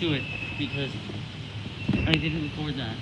to it because I didn't record that.